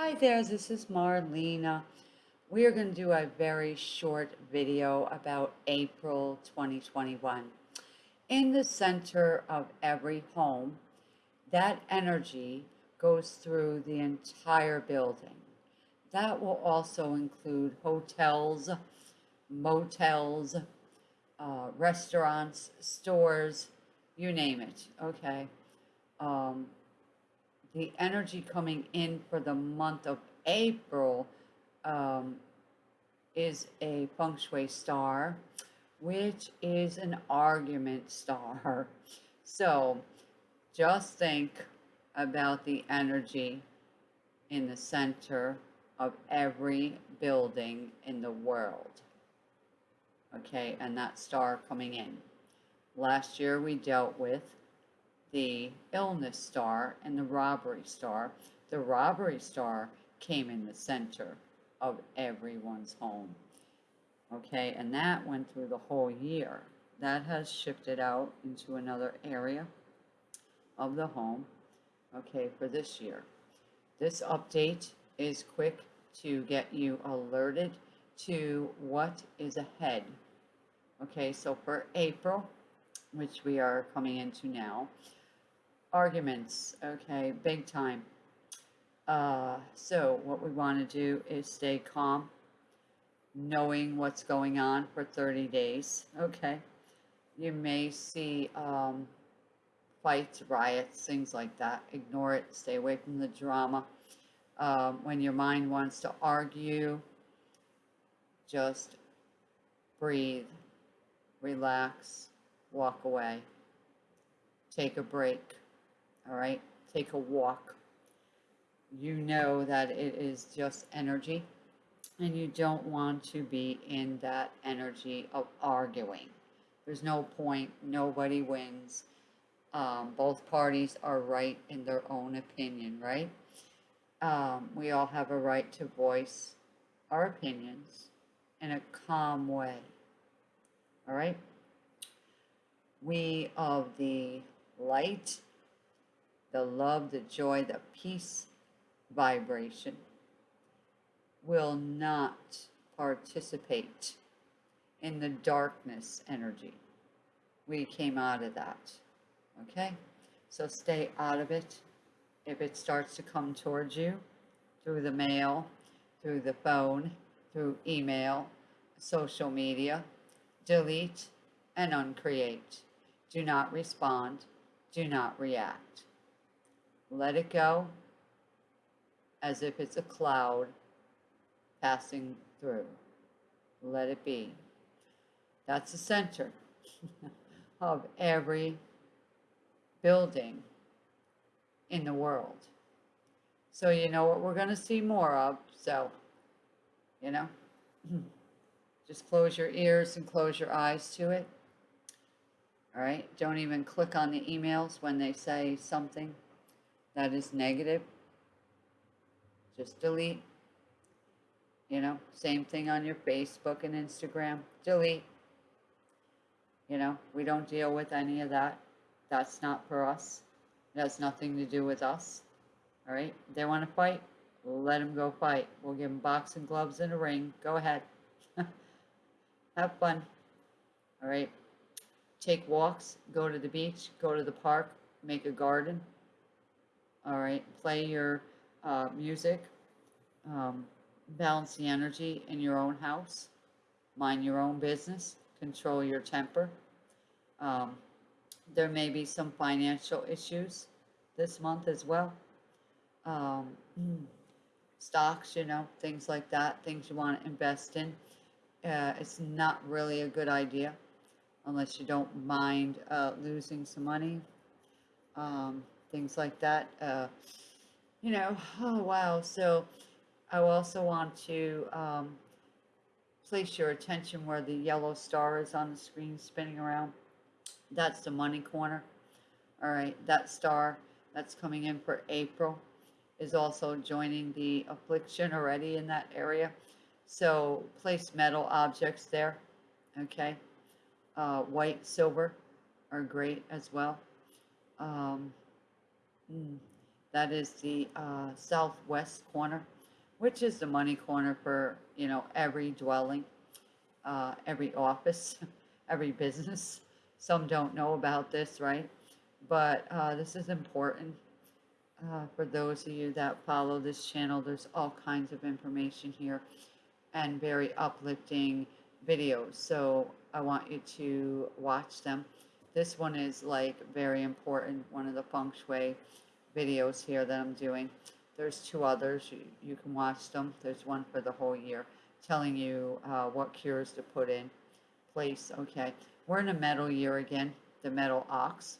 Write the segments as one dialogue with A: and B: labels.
A: Hi there, this is Marlena. We are going to do a very short video about April 2021. In the center of every home, that energy goes through the entire building. That will also include hotels, motels, uh, restaurants, stores, you name it, okay? Um, the energy coming in for the month of April um, is a feng shui star, which is an argument star. So just think about the energy in the center of every building in the world. Okay, and that star coming in. Last year we dealt with the illness star and the robbery star. The robbery star came in the center of everyone's home. Okay, and that went through the whole year. That has shifted out into another area of the home, okay, for this year. This update is quick to get you alerted to what is ahead. Okay, so for April, which we are coming into now, arguments, okay, big time. Uh, so what we want to do is stay calm, knowing what's going on for 30 days, okay. You may see um, fights, riots, things like that. Ignore it, stay away from the drama. Um, when your mind wants to argue, just breathe, relax, walk away, take a break all right? Take a walk. You know that it is just energy and you don't want to be in that energy of arguing. There's no point, nobody wins. Um, both parties are right in their own opinion, right? Um, we all have a right to voice our opinions in a calm way. All right? We of the light the love, the joy, the peace vibration will not participate in the darkness energy. We came out of that. Okay? So stay out of it. If it starts to come towards you through the mail, through the phone, through email, social media, delete and uncreate. Do not respond. Do not react. Let it go as if it's a cloud passing through. Let it be. That's the center of every building in the world. So you know what we're going to see more of. So, you know, just close your ears and close your eyes to it. All right. Don't even click on the emails when they say something that is negative, just delete. You know, same thing on your Facebook and Instagram, delete. You know, we don't deal with any of that. That's not for us. It has nothing to do with us. All right, they want to fight, we'll let them go fight. We'll give them boxing gloves and a ring. Go ahead. Have fun. All right. Take walks, go to the beach, go to the park, make a garden, all right, play your uh, music, um, balance the energy in your own house, mind your own business, control your temper. Um, there may be some financial issues this month as well. Um, stocks, you know, things like that, things you want to invest in. Uh, it's not really a good idea unless you don't mind uh, losing some money. Um, things like that. Uh, you know, oh wow. So I also want to um, place your attention where the yellow star is on the screen spinning around. That's the money corner. All right, that star that's coming in for April is also joining the affliction already in that area. So place metal objects there, okay? Uh, white, silver are great as well. Um, Mm. That is the uh, southwest corner, which is the money corner for, you know, every dwelling, uh, every office, every business. Some don't know about this, right? But uh, this is important uh, for those of you that follow this channel. There's all kinds of information here and very uplifting videos. So I want you to watch them. This one is like very important, one of the feng shui videos here that I'm doing. There's two others, you, you can watch them. There's one for the whole year telling you uh, what cures to put in place. Okay, we're in a metal year again, the metal ox.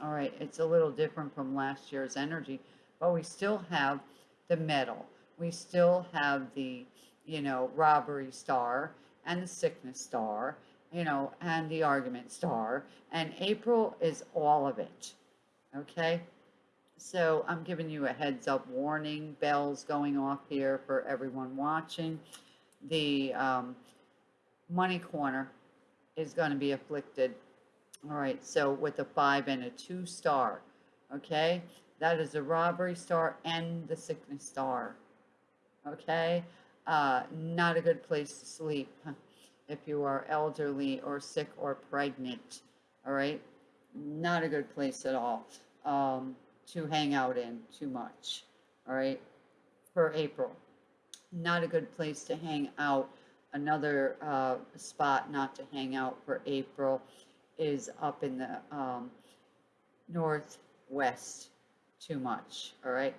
A: All right, it's a little different from last year's energy, but we still have the metal. We still have the, you know, robbery star and the sickness star, you know, and the argument star. And April is all of it. Okay? So I'm giving you a heads up warning, bells going off here for everyone watching. The um, money corner is going to be afflicted. All right, so with a five and a two star, okay? That is a robbery star and the sickness star, okay? Uh, not a good place to sleep if you are elderly or sick or pregnant, all right? Not a good place at all. Um, to hang out in too much, all right, for April. Not a good place to hang out. Another uh, spot not to hang out for April is up in the um, northwest too much, all right?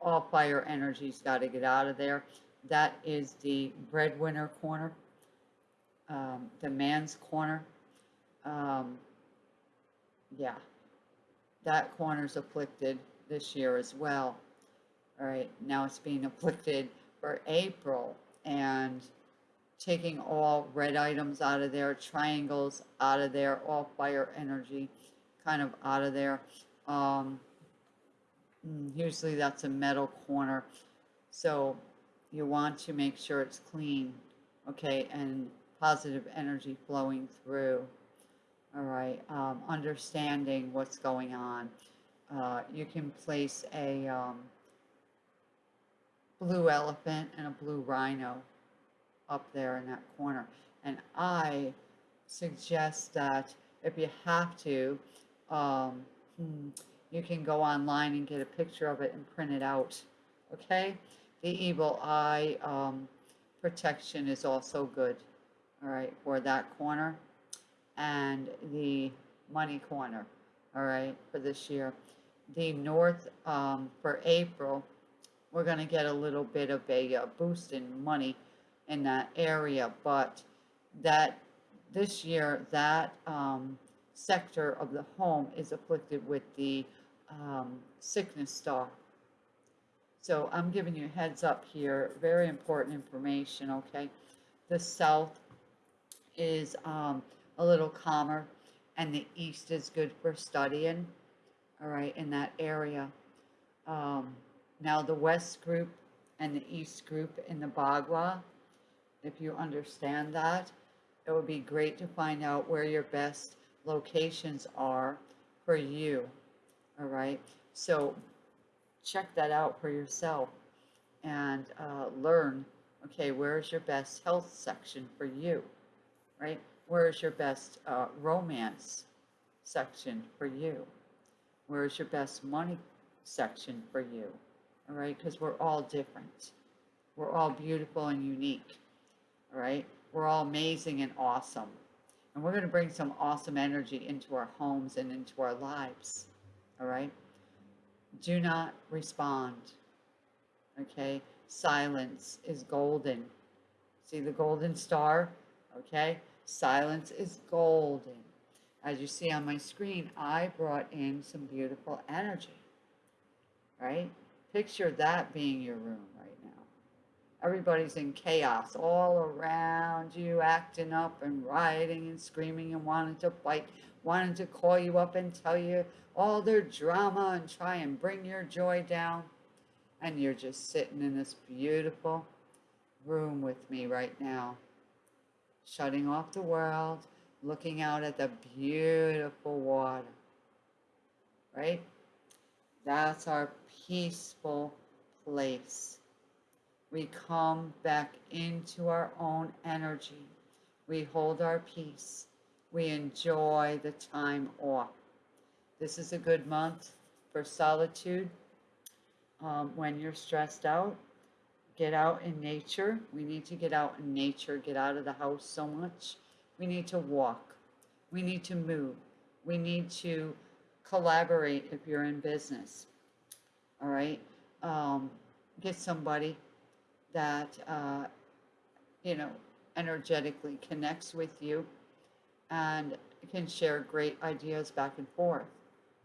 A: All fire energy's got to get out of there. That is the breadwinner corner, um, the man's corner. Um, yeah that corner's afflicted this year as well. All right, now it's being afflicted for April and taking all red items out of there, triangles out of there, all fire energy kind of out of there. Um, mm, usually that's a metal corner. So you want to make sure it's clean, okay, and positive energy flowing through all right, um, understanding what's going on. Uh, you can place a um, blue elephant and a blue rhino up there in that corner. And I suggest that if you have to, um, hmm, you can go online and get a picture of it and print it out. Okay? The evil eye um, protection is also good. All right, for that corner and the money corner, all right, for this year. The north, um, for April, we're gonna get a little bit of a uh, boost in money in that area, but that, this year, that, um, sector of the home is afflicted with the, um, sickness star. So I'm giving you heads up here, very important information, okay? The south is, um, a little calmer and the east is good for studying all right in that area. Um, now the west group and the east group in the bagua if you understand that it would be great to find out where your best locations are for you all right? So check that out for yourself and uh, learn okay where's your best health section for you right Where's your best uh, romance section for you? Where's your best money section for you? All right, because we're all different. We're all beautiful and unique. All right, we're all amazing and awesome. And we're going to bring some awesome energy into our homes and into our lives. All right, do not respond. Okay, silence is golden. See the golden star? Okay, Silence is golden. As you see on my screen, I brought in some beautiful energy, right? Picture that being your room right now. Everybody's in chaos all around you, acting up and rioting and screaming and wanting to fight, wanting to call you up and tell you all their drama and try and bring your joy down. And you're just sitting in this beautiful room with me right now shutting off the world, looking out at the beautiful water, right? That's our peaceful place. We come back into our own energy. We hold our peace. We enjoy the time off. This is a good month for solitude. Um, when you're stressed out, get out in nature. We need to get out in nature, get out of the house so much. We need to walk. We need to move. We need to collaborate if you're in business. All right. Um, get somebody that, uh, you know, energetically connects with you and can share great ideas back and forth,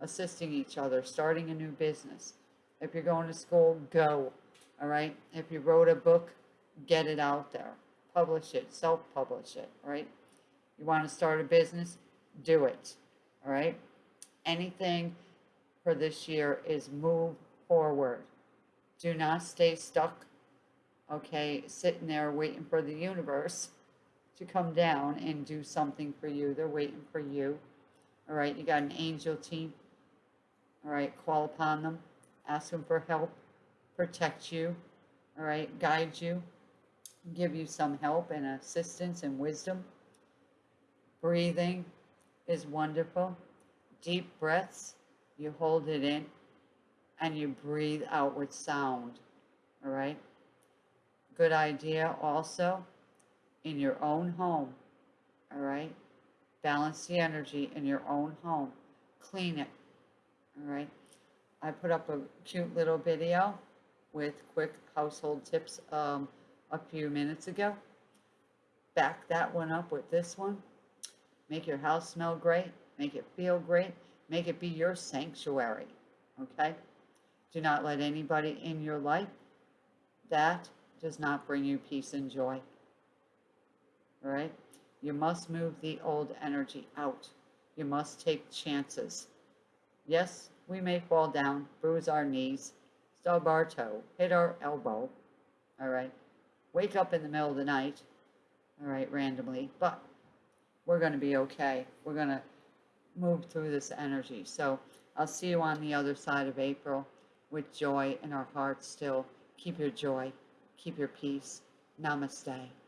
A: assisting each other, starting a new business. If you're going to school, go. All right. If you wrote a book, get it out there, publish it, self publish it. All right. You want to start a business, do it. All right. Anything for this year is move forward. Do not stay stuck, okay, sitting there waiting for the universe to come down and do something for you. They're waiting for you. All right, you got an angel team. All right, call upon them, ask them for help, protect you, all right, guide you, give you some help and assistance and wisdom. Breathing is wonderful. Deep breaths, you hold it in and you breathe out with sound. All right. Good idea also in your own home. All right. Balance the energy in your own home. Clean it. All right. I put up a cute little video with quick household tips um, a few minutes ago. Back that one up with this one. Make your house smell great. Make it feel great. Make it be your sanctuary. Okay? Do not let anybody in your life that does not bring you peace and joy. All right? You must move the old energy out. You must take chances. Yes, we may fall down, bruise our knees, stub our toe, hit our elbow. All right? Wake up in the middle of the night. All right, randomly. But we're going to be okay. We're going to move through this energy. So I'll see you on the other side of April with joy in our hearts still. Keep your joy, keep your peace. Namaste.